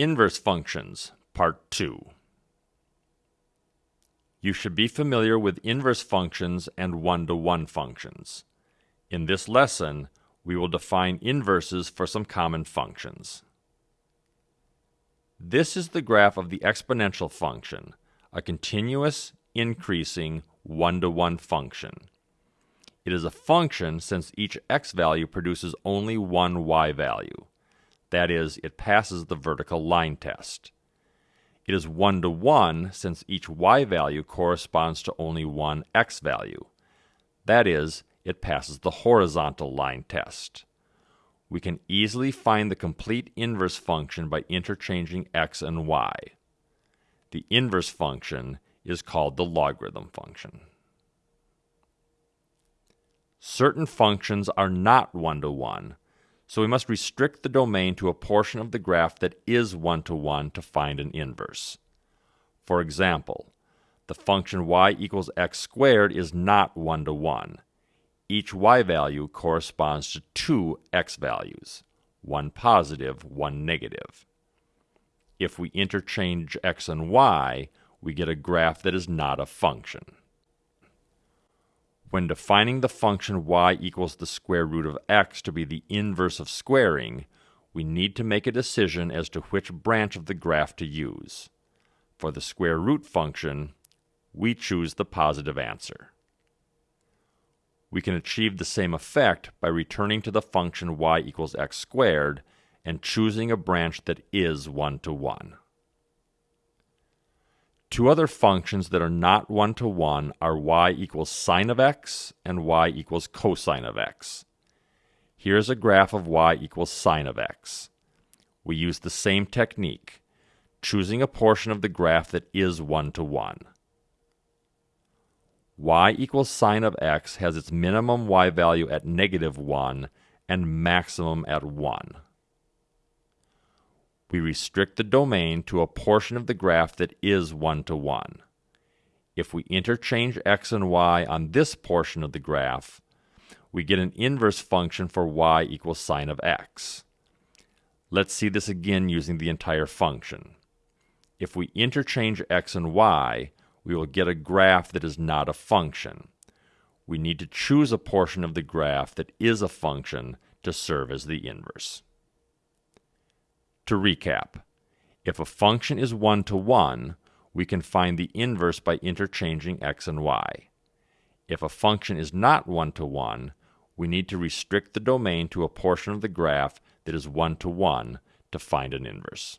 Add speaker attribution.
Speaker 1: Inverse functions, part 2. You should be familiar with inverse functions and one-to-one -one functions. In this lesson, we will define inverses for some common functions. This is the graph of the exponential function, a continuous, increasing, one-to-one -one function. It is a function since each x value produces only one y value. That is, it passes the vertical line test. It is one to one since each y value corresponds to only one x value. That is, it passes the horizontal line test. We can easily find the complete inverse function by interchanging x and y. The inverse function is called the logarithm function. Certain functions are not one-to-one, -one, so we must restrict the domain to a portion of the graph that is one-to-one -to, -one to find an inverse. For example, the function y equals x squared is not one-to-one. -one. Each y value corresponds to two x values, one positive, one negative. If we interchange x and y, we get a graph that is not a function. When defining the function y equals the square root of x to be the inverse of squaring, we need to make a decision as to which branch of the graph to use. For the square root function, we choose the positive answer. We can achieve the same effect by returning to the function y equals x squared and choosing a branch that is one-to-one. -one. Two other functions that are not one-to-one are y equals sine of x and y equals cosine of x. Here's a graph of y equals sine of x. We use the same technique, choosing a portion of the graph that is one-to-one. -one. y equals sine of x has its minimum y value at negative 1 and maximum at 1 we restrict the domain to a portion of the graph that is one-to-one. -one. If we interchange x and y on this portion of the graph, we get an inverse function for y equals sine of x. Let's see this again using the entire function. If we interchange x and y, we will get a graph that is not a function. We need to choose a portion of the graph that is a function to serve as the inverse. To recap, if a function is one-to-one, we can find the inverse by interchanging x and y. If a function is not one-to-one, we need to restrict the domain to a portion of the graph that is one-to-one -to, find an inverse.